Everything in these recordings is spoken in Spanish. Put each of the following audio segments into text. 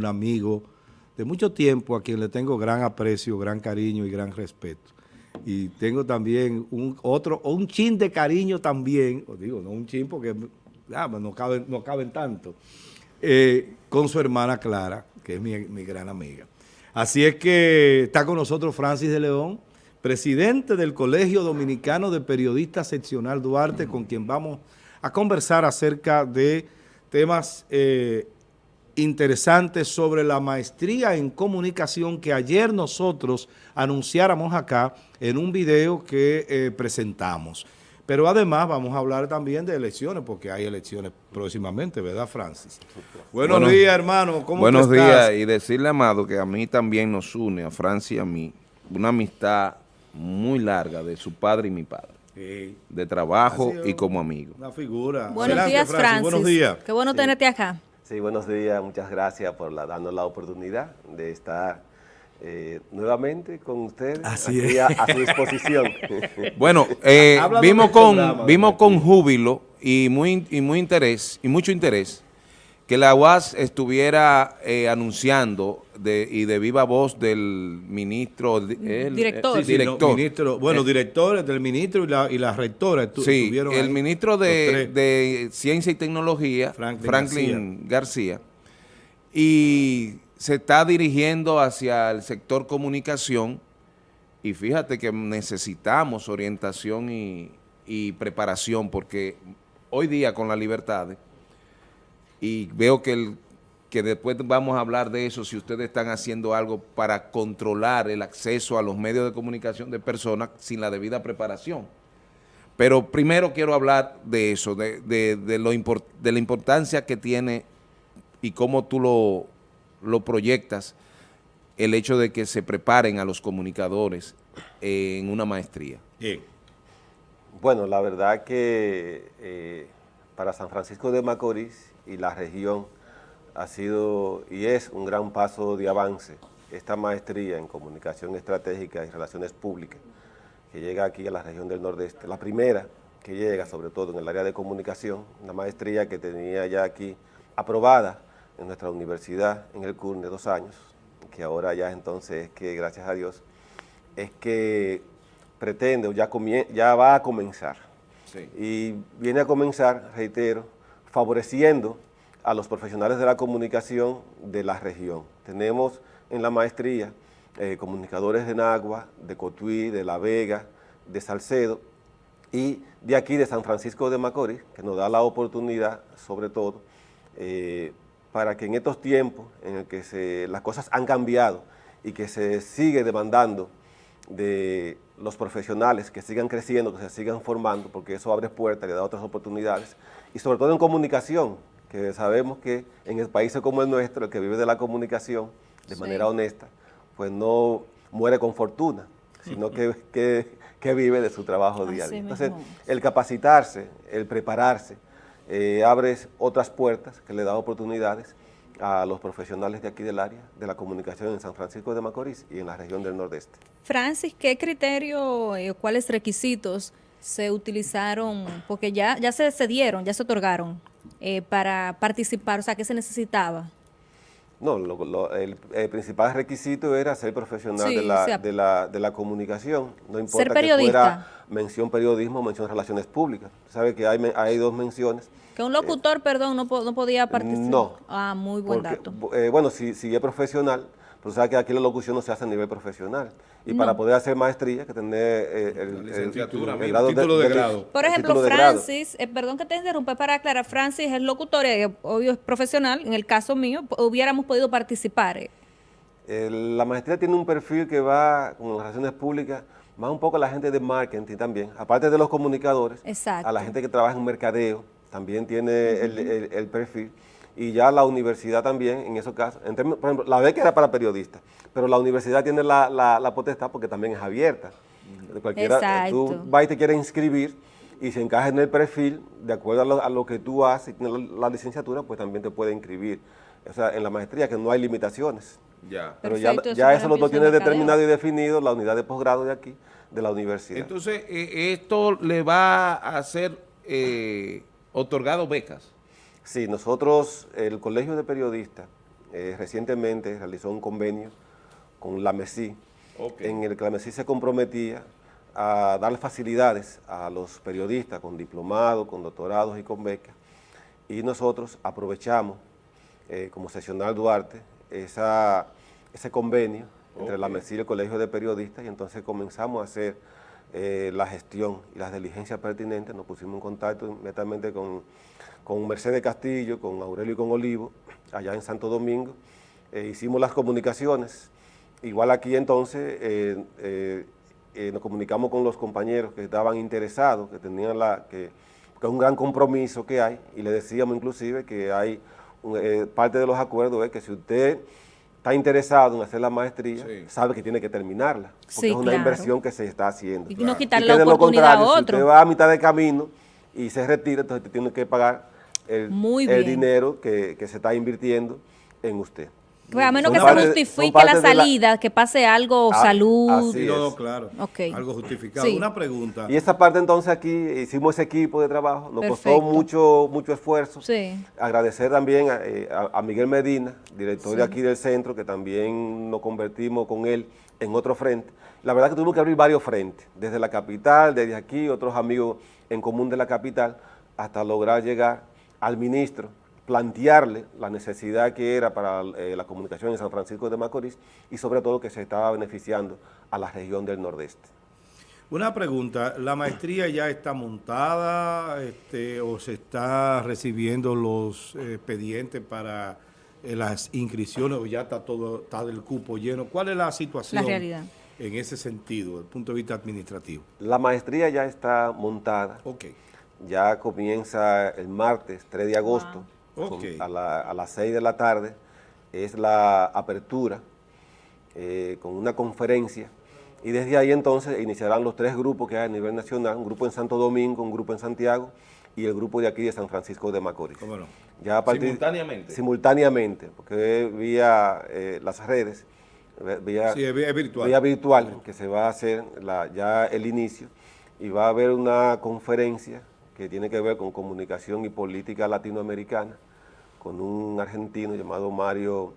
un amigo de mucho tiempo a quien le tengo gran aprecio, gran cariño y gran respeto. Y tengo también un otro, un chin de cariño también, os digo, no un chin porque ah, pues no, caben, no caben tanto, eh, con su hermana Clara, que es mi, mi gran amiga. Así es que está con nosotros Francis de León, presidente del Colegio Dominicano de Periodistas Seccional Duarte, con quien vamos a conversar acerca de temas eh, interesantes sobre la maestría en comunicación que ayer nosotros anunciáramos acá en un video que eh, presentamos. Pero además vamos a hablar también de elecciones, porque hay elecciones próximamente, ¿verdad, Francis? Buenos bueno, días, hermano. ¿Cómo buenos días, y decirle, Amado, que a mí también nos une, a Francis y a mí, una amistad muy larga de su padre y mi padre. Sí. De trabajo y como amigo. Una figura. Buenos días, Francis. Buenos días. Qué bueno tenerte acá. Sí, buenos días, muchas gracias por la, darnos la oportunidad de estar eh, nuevamente con usted Así a, a, su disposición. bueno, eh, vimos con vimos con júbilo y muy y muy interés y mucho interés que la UAS estuviera eh, anunciando de, y de viva voz del ministro... El, director. Sí, sí, director. No, ministro, bueno, directores del ministro y la, y la rectora estu Sí, el ahí, ministro de, de, Ciencia y Tecnología, Franklin, Franklin García. García, y se está dirigiendo hacia el sector comunicación y fíjate que necesitamos orientación y, y preparación porque hoy día con la libertad y veo que, el, que después vamos a hablar de eso, si ustedes están haciendo algo para controlar el acceso a los medios de comunicación de personas sin la debida preparación. Pero primero quiero hablar de eso, de, de, de, lo import, de la importancia que tiene y cómo tú lo, lo proyectas el hecho de que se preparen a los comunicadores en una maestría. Bien. Bueno, la verdad que eh, para San Francisco de Macorís y la región ha sido y es un gran paso de avance esta maestría en comunicación estratégica y relaciones públicas que llega aquí a la región del Nordeste. La primera que llega, sobre todo en el área de comunicación, una maestría que tenía ya aquí aprobada en nuestra universidad en el CURN de dos años, que ahora ya entonces es que, gracias a Dios, es que pretende o ya, ya va a comenzar. Sí. Y viene a comenzar, reitero, favoreciendo a los profesionales de la comunicación de la región. Tenemos en la maestría eh, comunicadores de Nagua, de Cotuí, de La Vega, de Salcedo y de aquí de San Francisco de Macorís, que nos da la oportunidad, sobre todo, eh, para que en estos tiempos en el que se, las cosas han cambiado y que se sigue demandando de los profesionales que sigan creciendo, que se sigan formando, porque eso abre puertas, le da otras oportunidades, y sobre todo en comunicación, que sabemos que en países como el nuestro, el que vive de la comunicación de sí. manera honesta, pues no muere con fortuna, sino que, que, que vive de su trabajo día. Entonces, el capacitarse, el prepararse, eh, abre otras puertas que le da oportunidades a los profesionales de aquí del área de la comunicación en San Francisco de Macorís y en la región del Nordeste. Francis, ¿qué criterio, eh, cuáles requisitos se utilizaron, porque ya, ya se cedieron, ya se otorgaron eh, para participar, o sea, ¿qué se necesitaba? No, lo, lo, el, el, principal requisito era ser profesional sí, de, la, o sea, de, la, de, la, comunicación. No importa ser periodista. que fuera mención periodismo o mención relaciones públicas. Sabe que hay, hay dos menciones. Que un locutor, eh, perdón, no, no, podía participar. No. Ah, muy buen porque, dato. Eh, bueno, si, si es profesional, pero sabe que aquí la locución no se hace a nivel profesional. Y no. para poder hacer maestría hay que tener eh, el, el, grado título de, de, de, grado. Por ejemplo, Francis, eh, perdón que te interrumpa para aclarar, Francis es locutor, eh, obvio es profesional, en el caso mío, hubiéramos podido participar. Eh. la maestría tiene un perfil que va con las relaciones públicas, más un poco a la gente de marketing también, aparte de los comunicadores, Exacto. a la gente que trabaja en mercadeo, también tiene uh -huh. el perfil y ya la universidad también, en esos casos, en términos, por ejemplo, la beca era para periodistas, pero la universidad tiene la, la, la potestad porque también es abierta. Cualquiera, Exacto. tú vas y te quieres inscribir y se encaja en el perfil, de acuerdo a lo, a lo que tú haces, la, la, licenciatura, pues también te puede inscribir. O sea, en la maestría, que no hay limitaciones. Ya. Pero Perfecto, ya, ya eso lo tiene determinado y definido la unidad de posgrado de aquí, de la universidad. Entonces, eh, esto le va a ser eh, otorgado becas. Sí, nosotros, el Colegio de Periodistas eh, recientemente realizó un convenio con la MESI, en el que la MESI se comprometía a dar facilidades a los periodistas con diplomados, con doctorados y con becas, y nosotros aprovechamos eh, como seccional Duarte esa, ese convenio entre la MESI y el Colegio de Periodistas y entonces comenzamos a hacer eh, la gestión y las diligencias pertinentes, nos pusimos en contacto inmediatamente con, con Mercedes Castillo, con Aurelio y con Olivo, allá en Santo Domingo, eh, hicimos las comunicaciones, igual aquí entonces eh, nos comunicamos con los compañeros que estaban interesados, que tenían la, que, que es un gran compromiso que hay, y le decíamos inclusive que hay, parte de los acuerdos es que si usted está interesado en hacer la maestría, sabe que tiene que terminarla, porque es una inversión que se está haciendo. Y no quitarle la oportunidad a otro. Si usted va a mitad de camino y se retira, entonces tiene que pagar el, el dinero que, que se está invirtiendo en usted. Pues a menos que se justifique la salida, que pase algo, ah, salud. Así claro. Algo justificado. Una pregunta. Y esa parte entonces aquí hicimos ese equipo de trabajo, nos costó mucho mucho esfuerzo. Sí. Agradecer también eh, a, Miguel Medina, director de aquí del centro, que también nos convertimos con él en otro frente. La verdad que tuvimos que abrir varios frentes, desde la capital, desde aquí, otros amigos en común de la capital, hasta lograr llegar al ministro plantearle la necesidad que era para eh, la comunicación en San Francisco de Macorís y sobre todo que se estaba beneficiando a la región del Nordeste. Una pregunta, ¿la maestría ya está montada este, o se está recibiendo los eh, expedientes para eh, las inscripciones o ya está todo, está del cupo lleno? ¿Cuál es la situación en ese sentido, desde el punto de vista administrativo? La maestría ya está montada. Ok. Ya comienza el martes 3 de agosto a, las 6 de la tarde es la apertura eh, con una conferencia y desde ahí entonces iniciarán los tres grupos que hay a nivel nacional, un grupo en Santo Domingo, un grupo en Santiago y el grupo de aquí de San Francisco de Macorís. Ya simultáneamente. Simultáneamente, porque vía eh, las redes, vía, virtual. vía virtual, que se va a hacer ya el inicio y va a haber una conferencia que tiene que ver con comunicación y política latinoamericana, con un argentino llamado Mario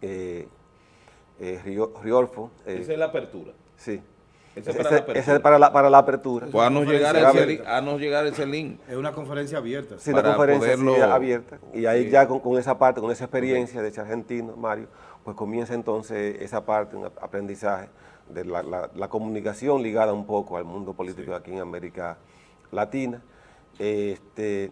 eh, eh, Riolfo. Eh, Esa es la apertura. Sí. Ese es para, la apertura. Ese es para, la, para la apertura. Pues nos llegar, ese, llegar ese link. Es una conferencia abierta. Sí, una conferencia abierta. Y ahí ya con, con, esa parte, con esa experiencia de ese argentino, Mario, pues comienza entonces esa parte, un aprendizaje de la, la, la comunicación ligada un poco al mundo político aquí en América Latina. Este,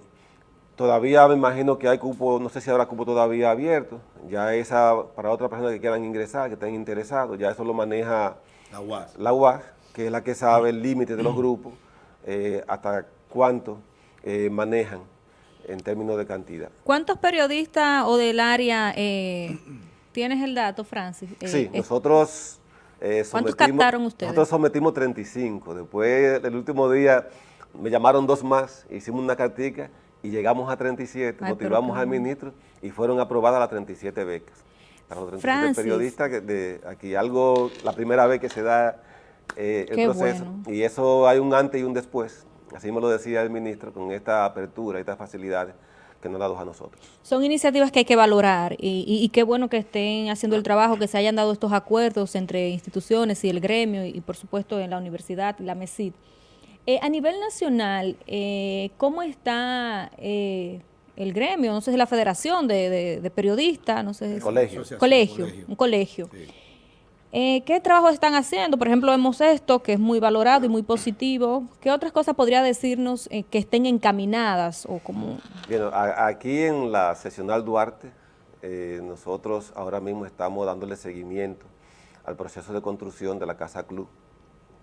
todavía me imagino que hay cupo, no sé si habrá cupo todavía abierto, ya esa para otras personas que quieran ingresar, que estén interesados, ya eso lo maneja la UAS, la UAS que es la que sabe el límite de los grupos, eh, hasta cuánto eh, manejan en términos de cantidad. ¿Cuántos periodistas o del área eh, tienes el dato, Francis? sí, nosotros... ¿Cuántos captaron ustedes? Nosotros sometimos 35, después el último día me llamaron dos más, hicimos una cartica y llegamos a 37, motivamos al ministro y fueron aprobadas las 37 becas. Para los 37 periodistas, de aquí algo, la primera vez que se da eh, el proceso. Y eso hay un antes y un después, así me lo decía el ministro, con esta apertura, estas facilidades que nos dado a nosotros. Son iniciativas que hay que valorar y, y, qué bueno que estén haciendo el trabajo, que se hayan dado estos acuerdos entre instituciones y el gremio y, por supuesto en la universidad, la MESID. Eh, a nivel nacional, eh, ¿cómo está eh, el gremio? No sé si la federación de, periodistas, no sé. Colegio. Colegio, un colegio. ¿Qué trabajo están haciendo? Por ejemplo, vemos esto, que es muy valorado y muy positivo. ¿Qué otras cosas podría decirnos que estén encaminadas? o como... aquí en la seccional Duarte, nosotros ahora mismo estamos dándole seguimiento al proceso de construcción de la Casa Club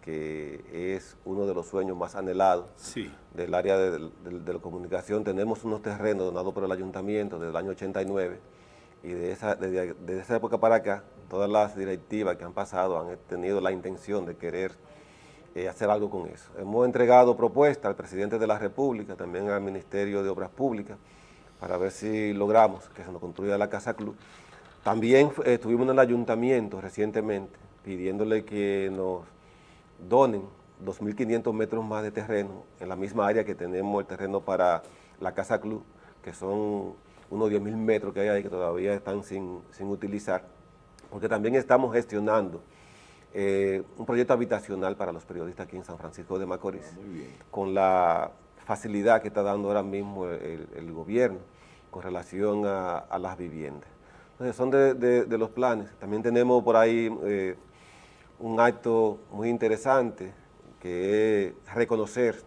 que es uno de los sueños más anhelados del área de, la comunicación. Tenemos unos terrenos donados por el ayuntamiento desde el año 89 y de esa, desde, esa época para acá, todas las directivas que han pasado han tenido la intención de querer eh, hacer algo con eso. Hemos entregado propuestas al presidente de la República, también al Ministerio de Obras Públicas, para ver si logramos que se nos construya la Casa Club. También eh, estuvimos en el ayuntamiento recientemente pidiéndole que nos donen 2.500 metros más de terreno en la misma área que tenemos el terreno para la Casa Club, que son unos 10 mil metros que hay ahí que todavía están sin, utilizar, porque también estamos gestionando eh, un proyecto habitacional para los periodistas aquí en San Francisco de Macorís, ah, con la facilidad que está dando ahora mismo el, gobierno con relación a, las viviendas. Entonces son de, los planes. También tenemos por ahí eh, un acto muy interesante que es reconocer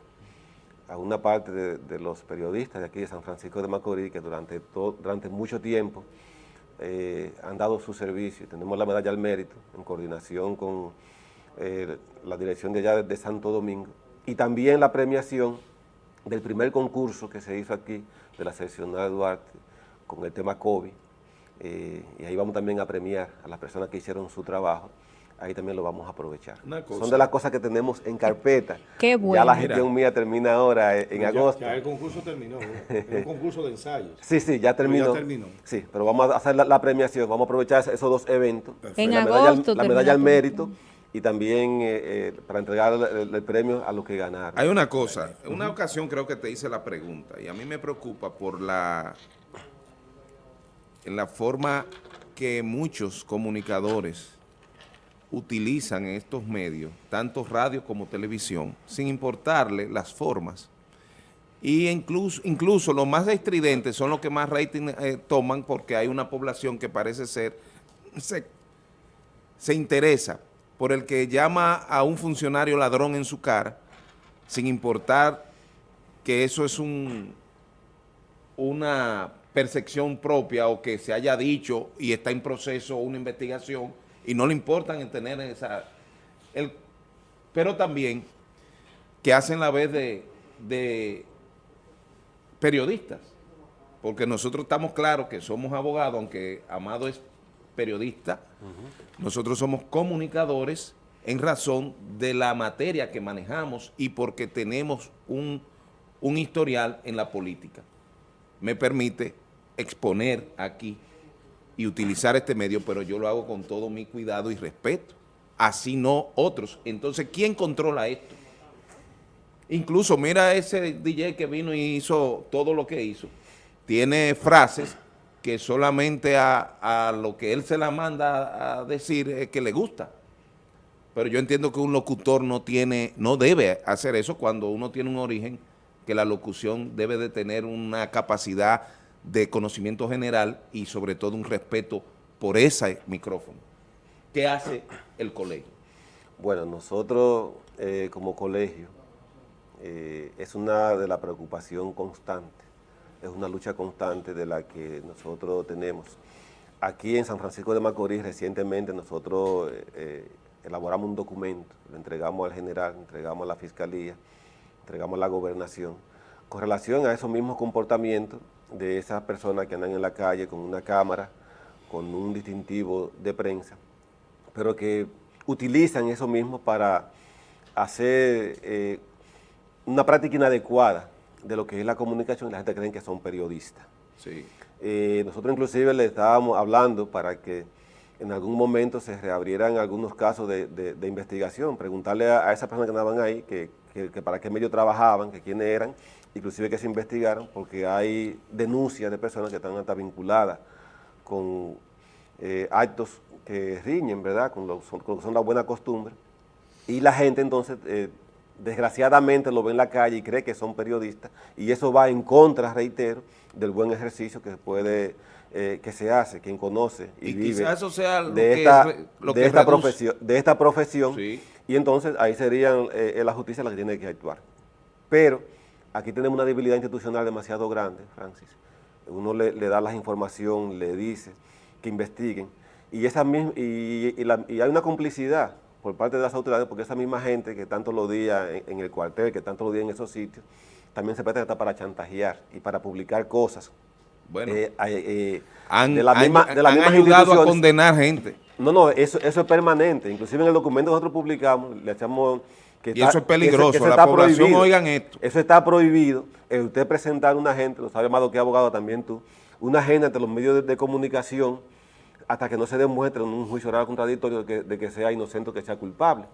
a una parte de, los periodistas de aquí de San Francisco de Macorís que durante, durante mucho tiempo eh, han dado su servicio. Tenemos la medalla al mérito en coordinación con eh, la dirección de allá de Santo Domingo. Y también la premiación del primer concurso que se hizo aquí de la seccional Duarte con el tema COVID. Eh, y ahí vamos también a premiar a las personas que hicieron su trabajo ahí también lo vamos a aprovechar. Son de las cosas que tenemos en carpeta. Qué bueno. Ya la gestión mía termina ahora en, agosto. Ya el concurso terminó, es un concurso de ensayos. Sí, sí, ya terminó. ya terminó. Sí, pero vamos a hacer la, premiación, vamos a aprovechar esos dos eventos. En la agosto medalla, La medalla al mérito y también eh, eh, para entregar el, premio a los que ganaron. Hay una cosa, en una ocasión creo que te hice la pregunta y a mí me preocupa por la, en la forma que muchos comunicadores utilizan estos medios, tanto radio como televisión, sin importarle las formas. Y incluso, incluso los más estridentes son los que más rating eh, toman porque hay una población que parece ser, se, se interesa por el que llama a un funcionario ladrón en su cara, sin importar que eso es un, una percepción propia o que se haya dicho y está en proceso una investigación, y no le importan en tener esa... El, pero también que hacen la vez de, periodistas, porque nosotros estamos claros que somos abogados, aunque Amado es periodista, nosotros somos comunicadores en razón de la materia que manejamos y porque tenemos un, un historial en la política. Me permite exponer aquí y utilizar este medio, pero yo lo hago con todo mi cuidado y respeto. Así no otros. Entonces, ¿quién controla esto? Incluso, mira ese DJ que vino y hizo todo lo que hizo. Tiene frases que solamente a, lo que él se la manda a decir es que le gusta. Pero yo entiendo que un locutor no tiene, no debe hacer eso cuando uno tiene un origen, que la locución debe de tener una capacidad de conocimiento general y sobre todo un respeto por ese micrófono. ¿Qué hace el colegio? Bueno, nosotros eh, como colegio eh, es una de la preocupación constante, es una lucha constante de la que nosotros tenemos. Aquí en San Francisco de Macorís recientemente nosotros eh, elaboramos un documento, lo entregamos al general, entregamos a la fiscalía, entregamos a la gobernación, con relación a esos mismos comportamientos de esas personas que andan en la calle con una cámara, con un distintivo de prensa, pero que utilizan eso mismo para hacer eh, una práctica inadecuada de lo que es la comunicación y la gente cree que son periodistas. Sí. Eh, nosotros inclusive le estábamos hablando para que en algún momento se reabrieran algunos casos de, investigación, preguntarle a, esas personas que andaban ahí que, que para qué medio trabajaban, que quiénes eran, inclusive que se investigaron, porque hay denuncias de personas que están hasta vinculadas con eh, actos que riñen, ¿verdad?, con lo, que son la buena costumbre, y la gente entonces, eh, desgraciadamente, lo ve en la calle y cree que son periodistas, y eso va en contra, reitero, del buen ejercicio que se puede... Eh, que se hace, quien conoce y, vive eso sea de, esta, de, esta profesión, de esta profesión, y entonces ahí sería la justicia la que tiene que actuar. Pero aquí tenemos una debilidad institucional demasiado grande, Francis. Uno le, da la información, le dice que investiguen, y, esa y, hay una complicidad por parte de las autoridades, porque esa misma gente que tanto lo día en, el cuartel, que tanto lo día en esos sitios, también se presta para chantajear y para publicar cosas. Bueno, eh, eh, han, de la misma, ayudado a condenar gente. No, no, eso, eso es permanente. Inclusive en el documento que nosotros publicamos, le echamos y eso es peligroso, la población oigan esto. Eso está prohibido, el usted presentar una gente, lo sabe más que abogado también tú, una gente ante los medios de, comunicación hasta que no se demuestre en un juicio oral contradictorio de que, sea inocente o que sea culpable.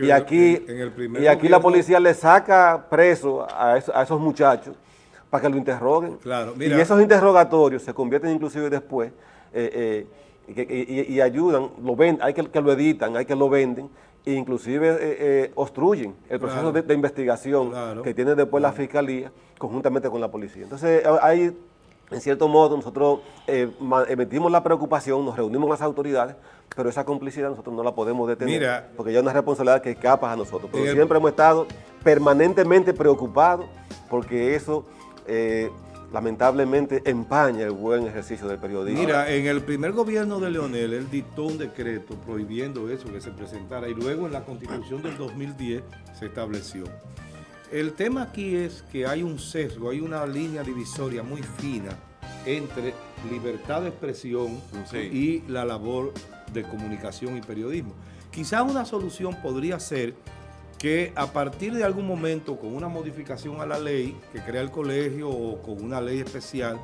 y aquí, y aquí la policía le saca preso a, esos muchachos para que lo interroguen. Claro, Y esos interrogatorios se convierten inclusive después eh, eh, y, ayudan, lo ven, hay que, que lo editan, hay que lo venden, e inclusive obstruyen el proceso de, investigación que tiene después la Fiscalía conjuntamente con la policía. Entonces hay en cierto modo, nosotros eh, emitimos la preocupación, nos reunimos con las autoridades, pero esa complicidad nosotros no la podemos detener, porque ya es una responsabilidad que escapa a nosotros. Pero siempre hemos estado permanentemente preocupados, porque eso eh, lamentablemente empaña el buen ejercicio del periodismo. Mira, en el primer gobierno de Leonel, él dictó un decreto prohibiendo eso, que se presentara, y luego en la constitución del 2010 se estableció. El tema aquí es que hay un sesgo, hay una línea divisoria muy fina entre libertad de expresión y la labor de comunicación y periodismo. Quizás una solución podría ser que a partir de algún momento, con una modificación a la ley que crea el colegio o con una ley especial,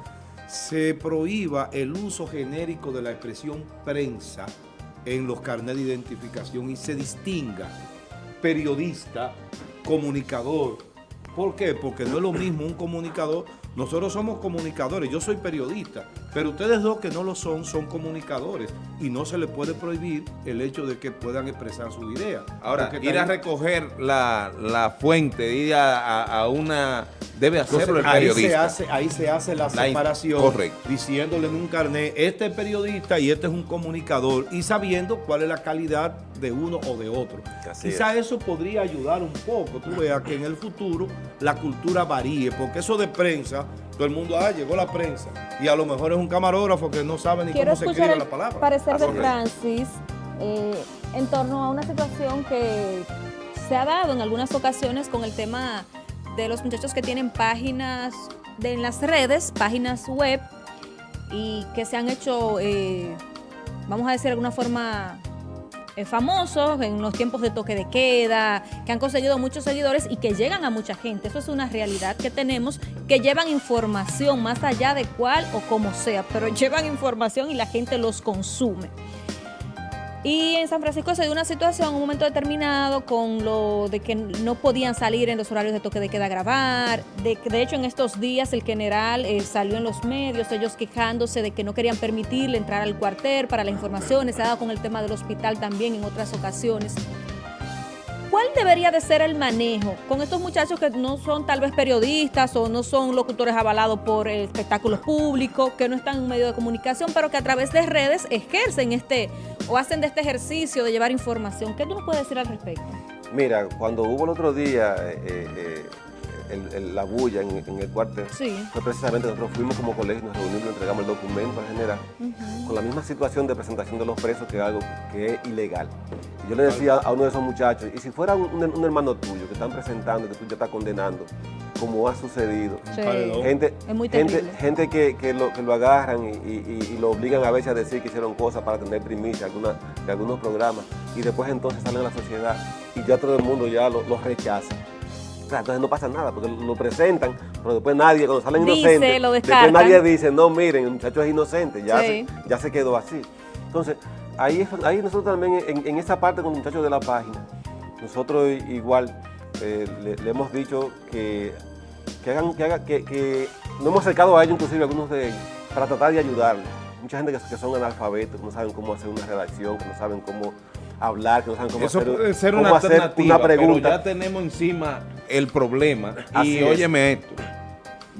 se prohíba el uso genérico de la expresión prensa en los carnets de identificación y se distinga periodista comunicador. ¿Por qué? Porque no es lo mismo un comunicador. Nosotros somos comunicadores, yo soy periodista, pero ustedes dos que no lo son, son comunicadores y no se les puede prohibir el hecho de que puedan expresar su idea. Ahora, ir a recoger la, fuente, ir a una Debe hacerlo el periodista. Ahí se hace, ahí se hace la, separación, diciéndole en un carnet, este es periodista y este es un comunicador, y sabiendo cuál es la calidad de uno o de otro. Quizá eso podría ayudar un poco, tú veas que en el futuro la cultura varíe, porque eso de prensa, todo el mundo, ah, llegó la prensa, y a lo mejor es un camarógrafo que no sabe ni cómo se escribe la palabra. parecer de Francis eh, en torno a una situación que se ha dado en algunas ocasiones con el tema de los muchachos que tienen páginas de, en las redes, páginas web, y que se han hecho, eh, vamos a decir de alguna forma, eh, famosos en los tiempos de toque de queda, que han conseguido muchos seguidores y que llegan a mucha gente. Eso es una realidad que tenemos, que llevan información más allá de cuál o como sea, pero llevan información y la gente los consume. Y en San Francisco se dio una situación un momento determinado con lo de que no podían salir en los horarios de toque de queda a grabar. De, de hecho, en estos días el general eh, salió en los medios, ellos quejándose de que no querían permitirle entrar al cuartel para la información. Se ha dado con el tema del hospital también en otras ocasiones. ¿Cuál debería de ser el manejo con estos muchachos que no son tal vez periodistas o no son locutores avalados por espectáculos públicos, que no están en un medio de comunicación, pero que a través de redes ejercen este o hacen de este ejercicio de llevar información? ¿Qué tú nos puedes decir al respecto? Mira, cuando hubo el otro día eh, eh, la bulla en, el cuartel, fue precisamente nosotros fuimos como colegio, nos reunimos, entregamos el documento al general, con la misma situación de presentación de los presos, que es algo que es ilegal. Y yo le decía a uno de esos muchachos, y si fuera un, hermano tuyo que están presentando, que tú ya estás condenando, como ha sucedido. Gente, gente, que, lo, que lo agarran y, lo obligan a veces a decir que hicieron cosas para tener primicia alguna, de algunos programas y después entonces salen a la sociedad y ya todo el mundo ya lo, lo rechaza entonces no pasa nada, porque lo presentan, pero después nadie, cuando salen inocentes, después nadie dice, no, miren, el muchacho es inocente, ya, se, ya se quedó así. Entonces, ahí, ahí nosotros también, en, esa parte con los muchachos de la página, nosotros igual eh, le, hemos dicho que, que hagan, que, haga, que, que nos hemos acercado a ellos, inclusive algunos de ellos, para tratar de ayudarles. Mucha gente que, que son analfabetos, que no saben cómo hacer una redacción, que no saben cómo hablar, que no saben cómo Eso hacer, puede ser una, alternativa, Pero ya tenemos encima el problema. y óyeme esto,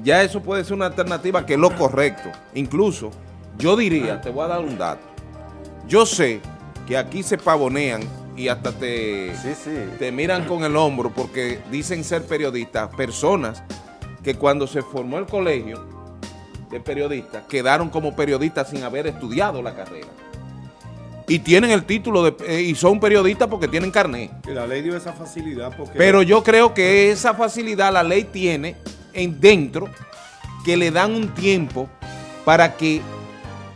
ya eso puede ser una alternativa que es lo correcto. Incluso, yo diría, te voy a dar un dato. Yo sé que aquí se pavonean y hasta te, te miran con el hombro porque dicen ser periodistas, personas que cuando se formó el colegio de periodistas quedaron como periodistas sin haber estudiado la carrera y tienen el título de, eh, y son periodistas porque tienen carnet. Y la ley dio esa facilidad porque... Pero yo creo que esa facilidad la ley tiene en dentro que le dan un tiempo para que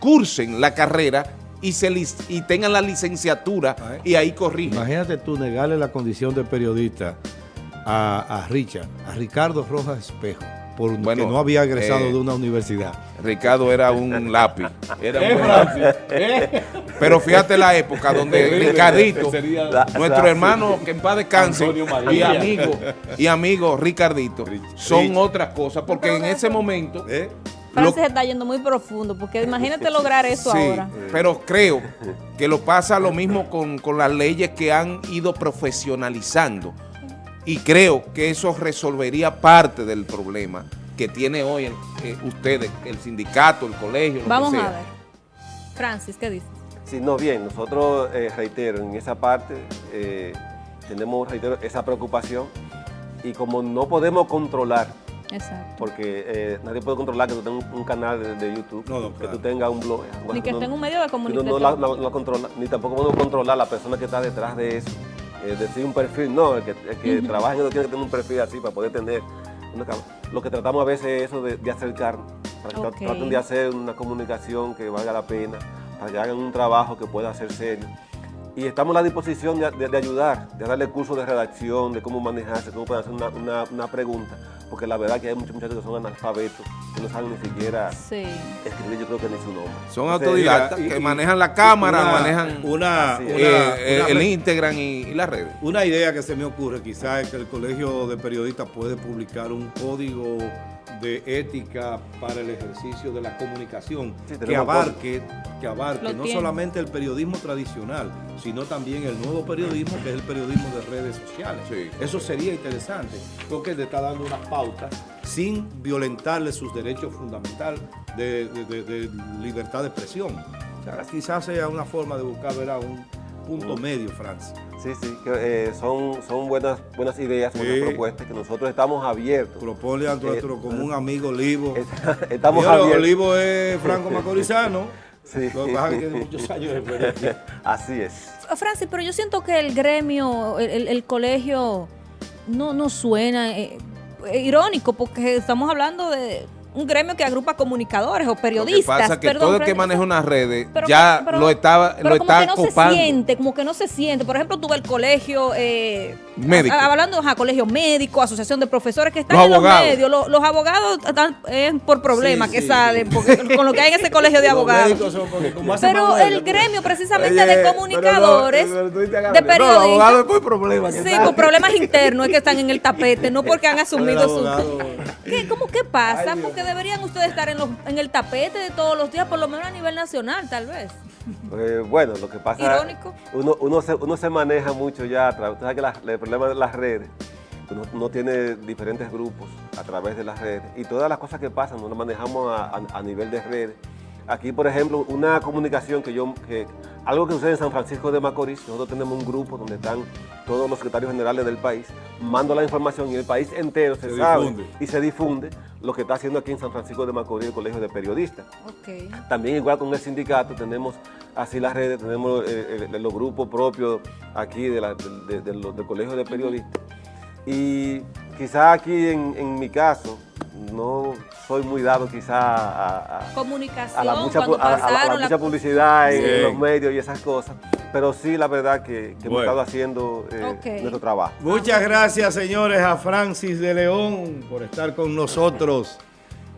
cursen la carrera y, se y tengan la licenciatura y ahí corrigen. Imagínate tú negarle la condición de periodista a, a Richard, a Ricardo Rojas Espejo porque no había egresado eh, de una universidad. Ricardo era un lápiz. Era un ¿Eh? Pero fíjate la época donde Ricardito, nuestro hermano que en paz descanse, y amigo, y amigo Ricardito, son otras cosas, porque en ese momento... ¿Eh? Francis está yendo muy profundo, porque imagínate lograr eso ahora. Pero creo que lo pasa lo mismo con, con las leyes que han ido profesionalizando. Y creo que eso resolvería parte del problema que tiene hoy eh, ustedes, el sindicato, el colegio, Vamos a ver. Francis, ¿qué dices? Sí, no, bien, nosotros, eh, reitero, en esa parte eh, tenemos, reitero, esa preocupación y como no podemos controlar, Exacto. porque nadie puede controlar que tú tengas un, canal de, YouTube, que tú tengas un blog. Ni que esté en un medio de comunicación. No, no, controla, ni tampoco podemos controlar la persona que está detrás de eso. Decir un perfil, no, el que, el trabaja en eso tiene que tener un perfil así para poder tener lo que tratamos a veces es eso de, de acercarnos, para que traten de hacer una comunicación que valga la pena, para que hagan un trabajo que pueda ser serio. Y estamos a la disposición de, ayudar, de darle cursos de redacción, de cómo manejarse, cómo pueden hacer una, una pregunta porque la verdad que hay muchos muchachos que son analfabetos, que no saben ni siquiera escribir, yo creo que ni su nombre. Son autodidactas que manejan la cámara, manejan una, eh, el Instagram y, y, las redes. Una idea que se me ocurre quizás es que el Colegio de Periodistas puede publicar un código de ética para el ejercicio de la comunicación que abarque, que abarque no solamente el periodismo tradicional, sino también el nuevo periodismo que es el periodismo de redes sociales. Eso sería interesante, porque le está dando unas pautas sin violentarle sus derechos fundamentales de, libertad de expresión. quizás sea una forma de buscar un punto medio, Francia. Sí, sí, eh, son, son buenas, buenas ideas, buenas propuestas que nosotros estamos abiertos. Propone a nuestro eh, común amigo Livo. estamos abiertos. Livo es Franco Macorizano. Sí. Lo que pasa es que tiene muchos años de experiencia. Así es. Francis, pero yo siento que el gremio, el, colegio, no, no suena eh, irónico, porque estamos hablando de un gremio que agrupa comunicadores o periodistas. Lo que pasa que todo el que maneja unas redes ya lo estaba pero lo como que no se siente, como que no se siente. Por ejemplo, tuve el colegio eh, médico. hablando de colegio médico, asociación de profesores que están en los medios. Los, abogados están por problemas que salen, con lo que hay en ese colegio de abogados. pero el gremio precisamente de comunicadores, de periodistas. por problemas. Sí, por problemas internos es que están en el tapete, no porque han asumido su... ¿Qué, ¿Cómo qué pasa? Porque deberían ustedes estar en, en el tapete de todos los días, por lo menos a nivel nacional, tal vez. Eh, bueno, lo que pasa Irónico. Uno, uno, se, uno se maneja mucho ya, usted sabe que el problema de las redes, uno, tiene diferentes grupos a través de las redes y todas las cosas que pasan, no las manejamos a nivel de redes. Aquí, por ejemplo, una comunicación que yo, que, algo que sucede en San Francisco de Macorís, nosotros tenemos un grupo donde están todos los secretarios generales del país, mando la información y el país entero se, sabe y se difunde lo que está haciendo aquí en San Francisco de Macorís el Colegio de Periodistas. También igual con el sindicato tenemos así las redes, tenemos eh, eh, los grupos propios aquí de del Colegio de Periodistas. Y quizá aquí en mi caso, no soy muy dado quizá a, a, Comunicación, a la mucha, mucha publicidad en, los medios y esas cosas, pero sí la verdad que, hemos estado haciendo eh, nuestro trabajo. Muchas gracias señores a Francis de León por estar con nosotros.